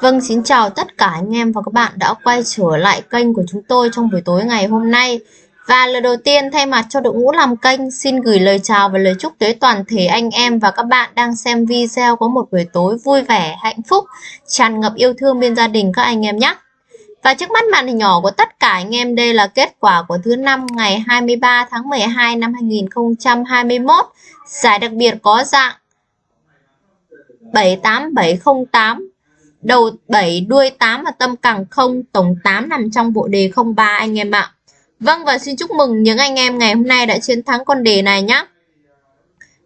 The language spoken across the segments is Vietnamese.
Vâng, xin chào tất cả anh em và các bạn đã quay trở lại kênh của chúng tôi trong buổi tối ngày hôm nay. Và lời đầu tiên thay mặt cho đội ngũ làm kênh xin gửi lời chào và lời chúc tới toàn thể anh em và các bạn đang xem video có một buổi tối vui vẻ, hạnh phúc, tràn ngập yêu thương bên gia đình các anh em nhé. Và trước mắt màn hình nhỏ của tất cả anh em đây là kết quả của thứ năm ngày 23 tháng 12 năm 2021. Giải đặc biệt có dạng 78708 đầu 7 đuôi 8 và tâm càng 0 tổng 8 nằm trong bộ đề 03 anh em ạ. Vâng và xin chúc mừng những anh em ngày hôm nay đã chiến thắng con đề này nhé.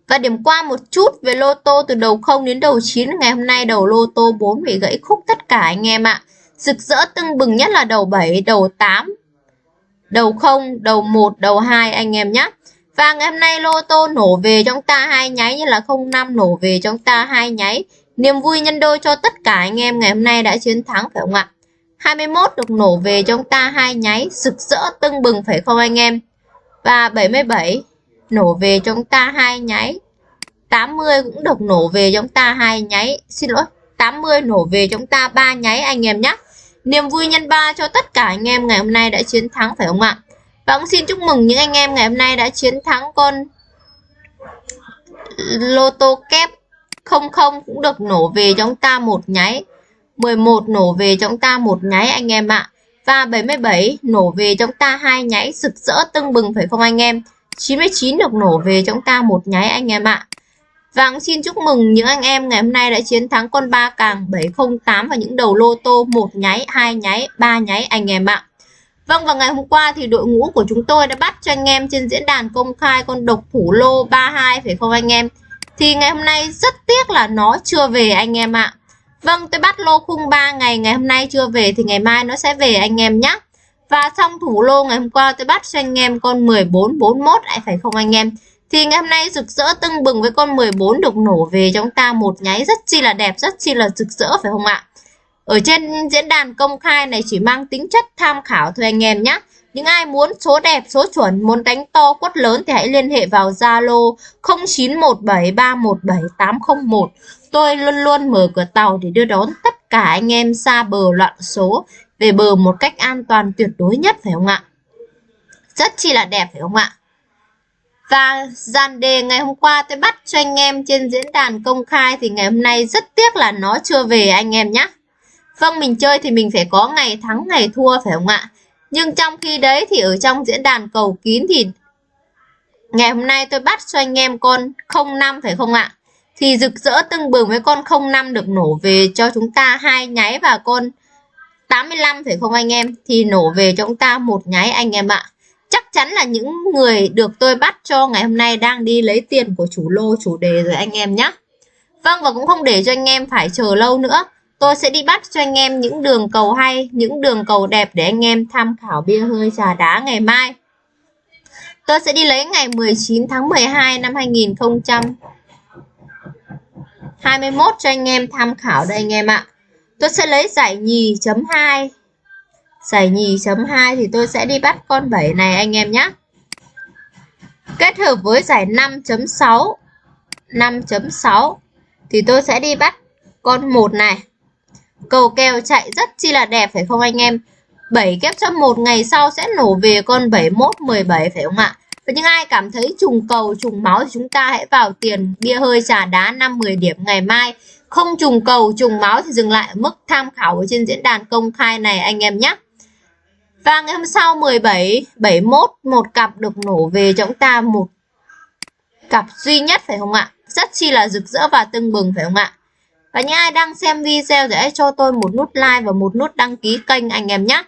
Và điểm qua một chút về lô tô từ đầu 0 đến đầu 9 ngày hôm nay đầu lô tô 4 bị gãy khúc tất cả anh em ạ. Rực rỡ tưng bừng nhất là đầu 7, đầu 8, đầu 0, đầu 1, đầu 2 anh em nhé. Và ngày hôm nay lô tô nổ về trong ta hai nháy như là 05 nổ về trong ta hai nháy. Niềm vui nhân đôi cho tất cả anh em ngày hôm nay đã chiến thắng phải không ạ? 21 được nổ về trong ta hai nháy, sực rỡ tưng bừng phải không anh em? Và 77 nổ về trong ta hai nháy. 80 cũng được nổ về trong ta hai nháy. Xin lỗi, 80 nổ về trong ta ba nháy anh em nhé. Niềm vui nhân ba cho tất cả anh em ngày hôm nay đã chiến thắng phải không ạ? Và cũng xin chúc mừng những anh em ngày hôm nay đã chiến thắng con lô tô kép 00 cũng được nổ về trong ta một nháy. 11 nổ về trong ta một nháy anh em ạ. Và 77 nổ về trong ta hai nháy rực rỡ tưng bừng phải không anh em? 99 được nổ về trong ta một nháy anh em ạ. Và cũng xin chúc mừng những anh em ngày hôm nay đã chiến thắng con ba càng 708 và những đầu lô tô một nháy, hai nháy, ba nháy anh em ạ. Vâng và ngày hôm qua thì đội ngũ của chúng tôi đã bắt cho anh em trên diễn đàn công khai con độc thủ lô 32 phải không anh em? Thì ngày hôm nay rất tiếc là nó chưa về anh em ạ. Vâng tôi bắt lô khung 3 ngày ngày hôm nay chưa về thì ngày mai nó sẽ về anh em nhé. Và xong thủ lô ngày hôm qua tôi bắt cho anh em con 1441 lại à, phải không anh em? Thì ngày hôm nay rực rỡ tưng bừng với con 14 được nổ về chúng ta một nháy rất chi là đẹp, rất chi là rực rỡ phải không ạ? Ở trên diễn đàn công khai này chỉ mang tính chất tham khảo thôi anh em nhé. Những ai muốn số đẹp, số chuẩn, muốn đánh to quất lớn thì hãy liên hệ vào Zalo 0917317801. Tôi luôn luôn mở cửa tàu để đưa đón tất cả anh em xa bờ loạn số về bờ một cách an toàn tuyệt đối nhất phải không ạ? Rất chi là đẹp phải không ạ? Và dàn đề ngày hôm qua tôi bắt cho anh em trên diễn đàn công khai thì ngày hôm nay rất tiếc là nó chưa về anh em nhé. Vâng mình chơi thì mình phải có ngày thắng, ngày thua phải không ạ? Nhưng trong khi đấy thì ở trong diễn đàn cầu kín thì ngày hôm nay tôi bắt cho anh em con 05 phải không ạ? Thì rực rỡ tưng bừng với con 05 được nổ về cho chúng ta hai nháy và con 85 phải không anh em? Thì nổ về cho chúng ta một nháy anh em ạ. Chắc chắn là những người được tôi bắt cho ngày hôm nay đang đi lấy tiền của chủ lô, chủ đề rồi anh em nhé. Vâng và cũng không để cho anh em phải chờ lâu nữa. Tôi sẽ đi bắt cho anh em những đường cầu hay, những đường cầu đẹp để anh em tham khảo bia hơi trà đá ngày mai. Tôi sẽ đi lấy ngày 19 tháng 12 năm 2021 cho anh em tham khảo đây anh em ạ. Tôi sẽ lấy giải nhì chấm 2. Giải nhì chấm 2 thì tôi sẽ đi bắt con 7 này anh em nhé. Kết hợp với giải 5.6 5.6 thì tôi sẽ đi bắt con 1 này. Cầu kèo chạy rất chi là đẹp, phải không anh em? 7 kép cho một ngày sau sẽ nổ về con 71 17 phải không ạ? Và những ai cảm thấy trùng cầu, trùng máu thì chúng ta hãy vào tiền bia hơi trà đá 5 10 điểm ngày mai. Không trùng cầu, trùng máu thì dừng lại mức tham khảo ở trên diễn đàn công khai này anh em nhé. Và ngày hôm sau 17 71 một cặp được nổ về cho chúng ta một cặp duy nhất, phải không ạ? Rất chi là rực rỡ và tưng bừng, phải không ạ? Và những ai đang xem video thì hãy cho tôi một nút like và một nút đăng ký kênh anh em nhé.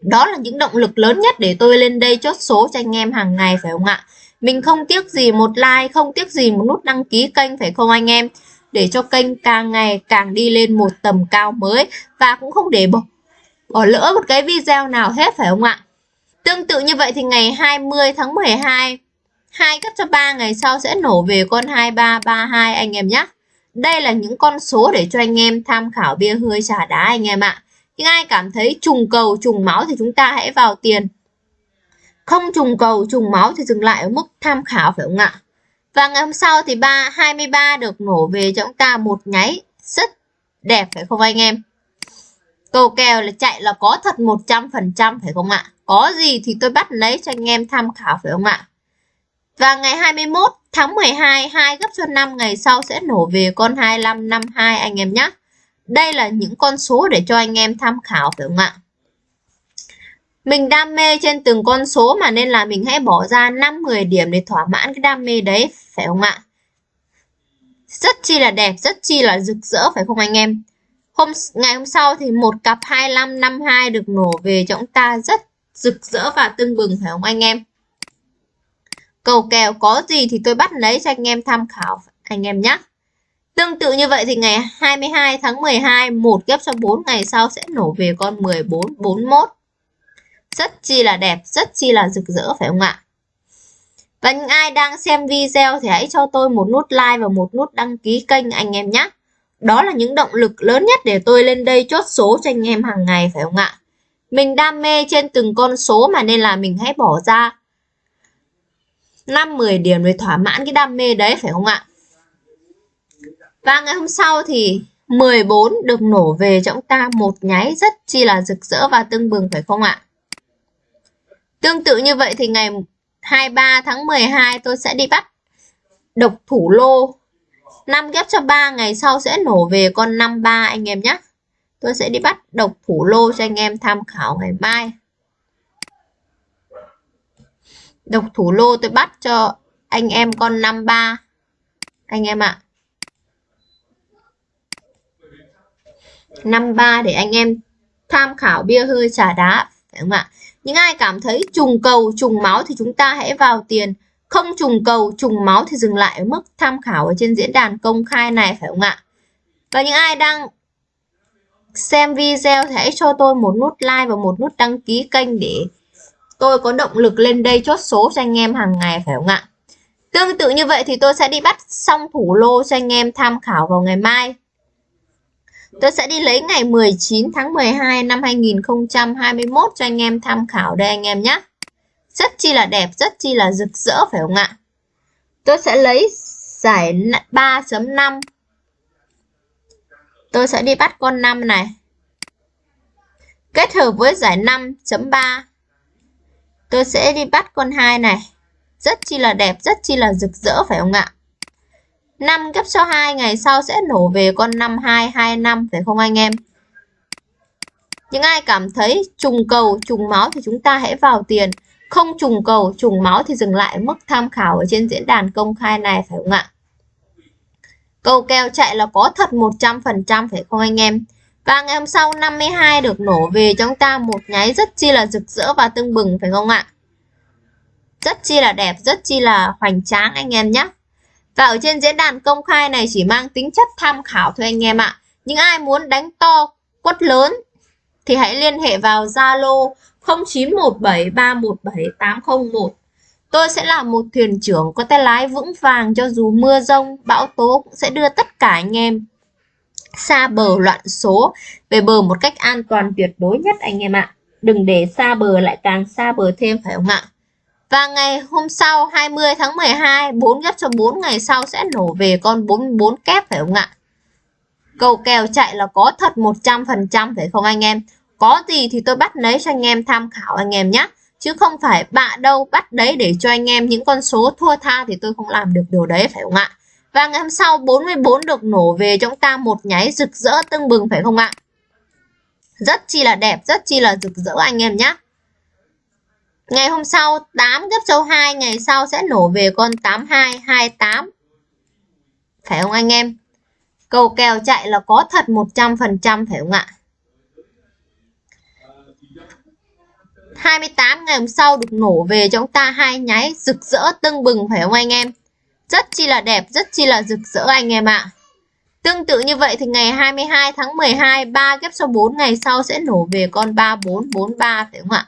Đó là những động lực lớn nhất để tôi lên đây chốt số cho anh em hàng ngày phải không ạ? Mình không tiếc gì một like, không tiếc gì một nút đăng ký kênh phải không anh em? Để cho kênh càng ngày càng đi lên một tầm cao mới và cũng không để bỏ, bỏ lỡ một cái video nào hết phải không ạ? Tương tự như vậy thì ngày 20 tháng 12 hai cấp cho 3 ngày sau sẽ nổ về con 2332 anh em nhé. Đây là những con số để cho anh em tham khảo bia hơi trà đá anh em ạ. Nhưng ai cảm thấy trùng cầu, trùng máu thì chúng ta hãy vào tiền. Không trùng cầu, trùng máu thì dừng lại ở mức tham khảo phải không ạ? Và ngày hôm sau thì 3 23 được nổ về cho chúng ta một nháy rất Đẹp phải không anh em? Cầu kèo là chạy là có thật 100% phải không ạ? Có gì thì tôi bắt lấy cho anh em tham khảo phải không ạ? Và ngày 21 tháng 12, 2 gấp cho 5 ngày sau sẽ nổ về con 2552 anh em nhé. Đây là những con số để cho anh em tham khảo phải không ạ? Mình đam mê trên từng con số mà nên là mình hãy bỏ ra 5-10 điểm để thỏa mãn cái đam mê đấy, phải không ạ? Rất chi là đẹp, rất chi là rực rỡ phải không anh em? Hôm ngày hôm sau thì một cặp 2552 được nổ về cho chúng ta rất rực rỡ và tưng bừng phải không anh em? Cầu kèo có gì thì tôi bắt lấy cho anh em tham khảo anh em nhé. Tương tự như vậy thì ngày 22 tháng 12 một ghép cho 4 ngày sau sẽ nổ về con 1441. Rất chi là đẹp, rất chi là rực rỡ phải không ạ? Và những ai đang xem video thì hãy cho tôi một nút like và một nút đăng ký kênh anh em nhé. Đó là những động lực lớn nhất để tôi lên đây chốt số cho anh em hàng ngày phải không ạ? Mình đam mê trên từng con số mà nên là mình hãy bỏ ra 5-10 điểm để thỏa mãn cái đam mê đấy, phải không ạ? Và ngày hôm sau thì 14 được nổ về cho chúng ta một nháy rất chi là rực rỡ và tưng bừng, phải không ạ? Tương tự như vậy thì ngày 23 tháng 12 tôi sẽ đi bắt độc thủ lô 5 ghép cho 3 ngày sau sẽ nổ về con 53 anh em nhé. Tôi sẽ đi bắt độc thủ lô cho anh em tham khảo ngày mai. Độc thủ lô tôi bắt cho anh em con 53. Anh em ạ. À. 53 để anh em tham khảo bia hơi trà đá phải không ạ? Những ai cảm thấy trùng cầu, trùng máu thì chúng ta hãy vào tiền. Không trùng cầu, trùng máu thì dừng lại ở mức tham khảo ở trên diễn đàn công khai này phải không ạ? Và những ai đang xem video thì hãy cho tôi một nút like và một nút đăng ký kênh để tôi có động lực lên đây chốt số cho anh em hàng ngày phải không ạ? Tương tự như vậy thì tôi sẽ đi bắt xong thủ lô cho anh em tham khảo vào ngày mai. Tôi sẽ đi lấy ngày 19 tháng 12 năm 2021 cho anh em tham khảo đây anh em nhé. Rất chi là đẹp, rất chi là rực rỡ phải không ạ? Tôi sẽ lấy giải 3.5. Tôi sẽ đi bắt con 5 này. Kết hợp với giải 5.3. Tôi sẽ đi bắt con hai này. Rất chi là đẹp, rất chi là rực rỡ phải không ạ? 5 gấp cho 2 ngày sau sẽ nổ về con 5225 phải không anh em? Những ai cảm thấy trùng cầu, trùng máu thì chúng ta hãy vào tiền. Không trùng cầu, trùng máu thì dừng lại mức tham khảo ở trên diễn đàn công khai này phải không ạ? Cầu kèo chạy là có thật 100% phải không anh em? Và ngày hôm sau 52 được nổ về cho chúng ta một nháy rất chi là rực rỡ và tưng bừng phải không ạ? Rất chi là đẹp, rất chi là hoành tráng anh em nhé. Và ở trên diễn đàn công khai này chỉ mang tính chất tham khảo thôi anh em ạ. Những ai muốn đánh to, quất lớn thì hãy liên hệ vào Zalo 0917317801. Tôi sẽ là một thuyền trưởng có tay lái vững vàng cho dù mưa rông, bão tố cũng sẽ đưa tất cả anh em xa bờ loạn số về bờ một cách an toàn tuyệt đối nhất, anh em ạ. Đừng để xa bờ lại càng xa bờ thêm, phải không ạ? Và ngày hôm sau 20 tháng 12 4 ghép cho 4 ngày sau sẽ nổ về con 44 kép, phải không ạ? Cầu kèo chạy là có thật 100% phải không anh em? Có gì thì tôi bắt lấy cho anh em tham khảo anh em nhé. Chứ không phải bạ đâu bắt đấy để cho anh em những con số thua tha thì tôi không làm được điều đấy, phải không ạ? Và ngày hôm sau 44 được nổ về chúng ta một nháy rực rỡ tưng bừng phải không ạ? Rất chi là đẹp, rất chi là rực rỡ anh em nhé. Ngày hôm sau 8 gấp châu 2 ngày sau sẽ nổ về con 8228. Phải không anh em? Cầu kèo chạy là có thật 100% phải không ạ? 28 ngày hôm sau được nổ về cho chúng ta hai nháy rực rỡ tưng bừng phải không anh em? Rất chi là đẹp, rất chi là rực rỡ anh em ạ. Tương tự như vậy thì ngày 22 tháng 12 3 ghép số 4 ngày sau sẽ nổ về con 3443 phải không ạ?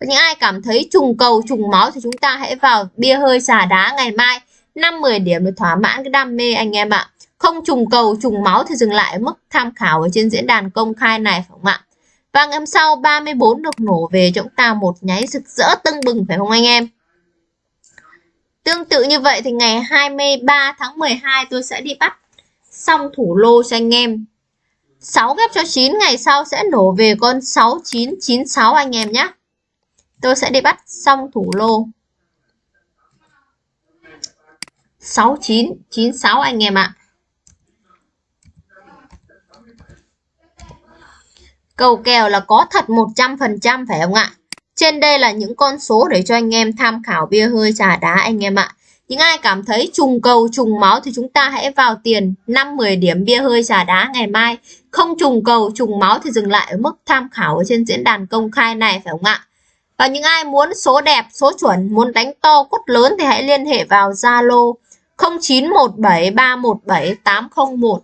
những ai cảm thấy trùng cầu trùng máu thì chúng ta hãy vào bia hơi xà đá ngày mai 5-10 điểm để thỏa mãn cái đam mê anh em ạ không trùng cầu trùng máu thì dừng lại ở mức tham khảo ở trên diễn đàn công khai này phải không ạ và ngày hôm sau 34 được nổ về cho chúng ta một nháy rực rỡ tưng bừng phải không anh em Tương tự như vậy thì ngày 23 tháng 12 tôi sẽ đi bắt xong thủ lô cho anh em 6 ghép cho 9 ngày sau sẽ nổ về con 6996 anh em nhé. Tôi sẽ đi bắt xong thủ lô. 6996 anh em ạ. Cầu kèo là có thật 100% phải không ạ? Trên đây là những con số để cho anh em tham khảo bia hơi trà đá anh em ạ. Những ai cảm thấy trùng cầu trùng máu thì chúng ta hãy vào tiền 5-10 điểm bia hơi trà đá ngày mai. Không trùng cầu trùng máu thì dừng lại ở mức tham khảo ở trên diễn đàn công khai này phải không ạ? Và những ai muốn số đẹp, số chuẩn, muốn đánh to cốt lớn thì hãy liên hệ vào Zalo 0917317801.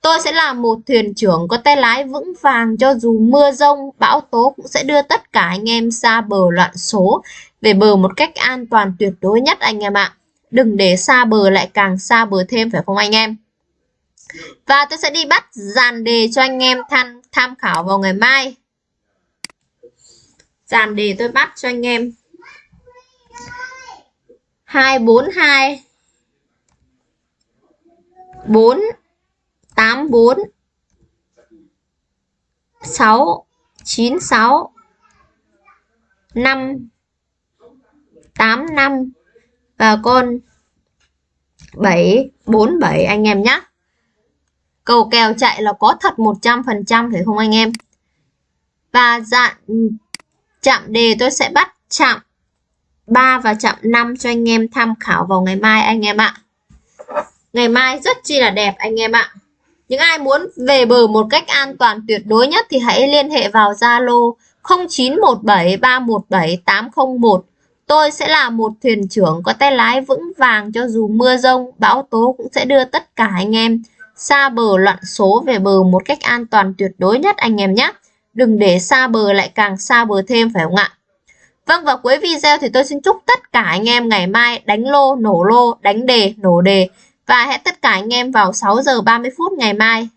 Tôi sẽ là một thuyền trưởng có tay lái vững vàng cho dù mưa rông, bão tố cũng sẽ đưa tất cả anh em xa bờ loạn số về bờ một cách an toàn tuyệt đối nhất anh em ạ. Đừng để xa bờ lại càng xa bờ thêm phải không anh em? Và tôi sẽ đi bắt dàn đề cho anh em tham, tham khảo vào ngày mai. Dàn đề tôi bắt cho anh em 242 4 8 4 6 9 6 5 8 5 và con 7 4 7 anh em nhé. Cầu kèo chạy là có thật 100% phải không anh em? Và dạng chạm đề tôi sẽ bắt chạm 3 và chạm 5 cho anh em tham khảo vào ngày mai anh em ạ. Ngày mai rất chi là đẹp anh em ạ. Những ai muốn về bờ một cách an toàn tuyệt đối nhất thì hãy liên hệ vào Zalo 0917317801. Tôi sẽ là một thuyền trưởng có tay lái vững vàng cho dù mưa rông, bão tố cũng sẽ đưa tất cả anh em xa bờ loạn số về bờ một cách an toàn tuyệt đối nhất anh em nhé. Đừng để xa bờ lại càng xa bờ thêm phải không ạ? Vâng và cuối video thì tôi xin chúc tất cả anh em ngày mai đánh lô, nổ lô, đánh đề, nổ đề và hẹn tất cả anh em vào 6 giờ 30 phút ngày mai.